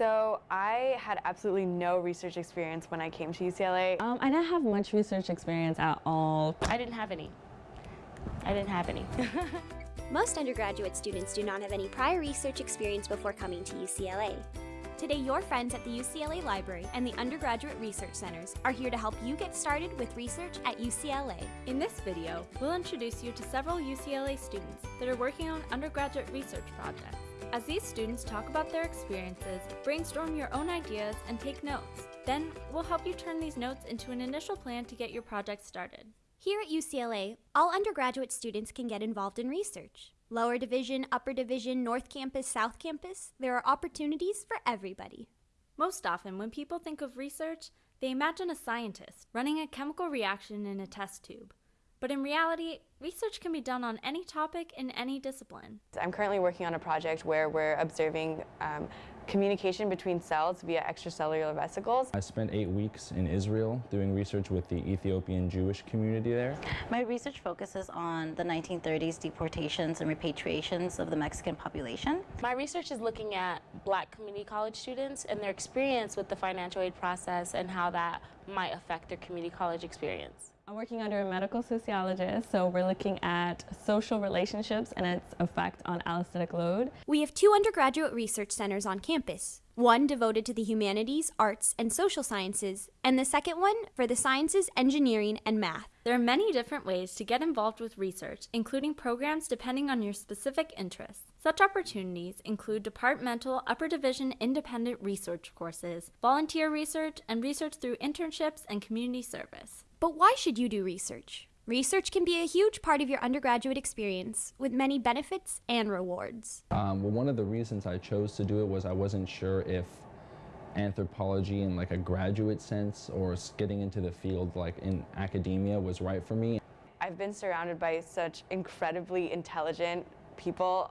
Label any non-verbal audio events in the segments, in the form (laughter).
So I had absolutely no research experience when I came to UCLA. Um, I didn't have much research experience at all. I didn't have any. I didn't have any. (laughs) Most undergraduate students do not have any prior research experience before coming to UCLA. Today, your friends at the UCLA Library and the Undergraduate Research Centers are here to help you get started with research at UCLA. In this video, we'll introduce you to several UCLA students that are working on undergraduate research projects. As these students talk about their experiences, brainstorm your own ideas, and take notes. Then, we'll help you turn these notes into an initial plan to get your project started. Here at UCLA, all undergraduate students can get involved in research. Lower division, upper division, North Campus, South Campus, there are opportunities for everybody. Most often, when people think of research, they imagine a scientist running a chemical reaction in a test tube. But in reality, research can be done on any topic in any discipline. I'm currently working on a project where we're observing um, communication between cells via extracellular vesicles. I spent eight weeks in Israel doing research with the Ethiopian Jewish community there. My research focuses on the 1930s deportations and repatriations of the Mexican population. My research is looking at black community college students and their experience with the financial aid process and how that might affect their community college experience. I'm working under a medical sociologist, so we're looking at social relationships and its effect on allostatic load. We have two undergraduate research centers on campus. One devoted to the humanities, arts, and social sciences, and the second one for the sciences, engineering, and math. There are many different ways to get involved with research, including programs depending on your specific interests. Such opportunities include departmental upper division independent research courses, volunteer research, and research through internships and community service. But why should you do research? Research can be a huge part of your undergraduate experience with many benefits and rewards. Um, well, one of the reasons I chose to do it was I wasn't sure if anthropology in like a graduate sense or getting into the field like in academia was right for me. I've been surrounded by such incredibly intelligent people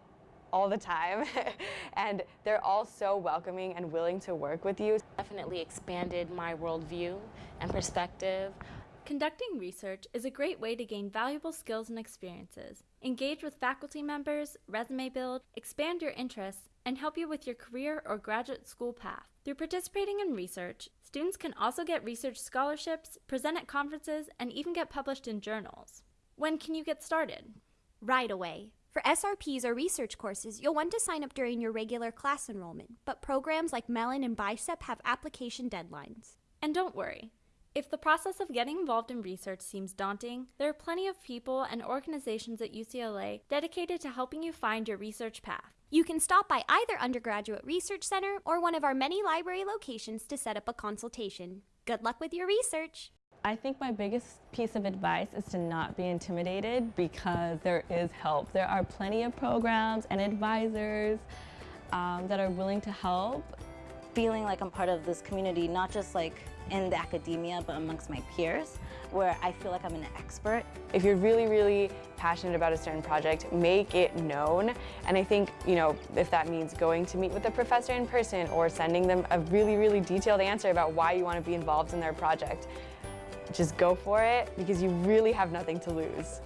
all the time (laughs) and they're all so welcoming and willing to work with you. Definitely expanded my worldview and perspective. Conducting research is a great way to gain valuable skills and experiences, engage with faculty members, resume build, expand your interests, and help you with your career or graduate school path. Through participating in research, students can also get research scholarships, present at conferences, and even get published in journals. When can you get started? Right away. For SRPs or research courses, you'll want to sign up during your regular class enrollment, but programs like Mellon and BICEP have application deadlines. And don't worry, if the process of getting involved in research seems daunting, there are plenty of people and organizations at UCLA dedicated to helping you find your research path. You can stop by either undergraduate research center or one of our many library locations to set up a consultation. Good luck with your research! I think my biggest piece of advice is to not be intimidated because there is help. There are plenty of programs and advisors um, that are willing to help. Feeling like I'm part of this community, not just like in the academia, but amongst my peers, where I feel like I'm an expert. If you're really, really passionate about a certain project, make it known. And I think, you know, if that means going to meet with the professor in person or sending them a really, really detailed answer about why you want to be involved in their project, just go for it because you really have nothing to lose.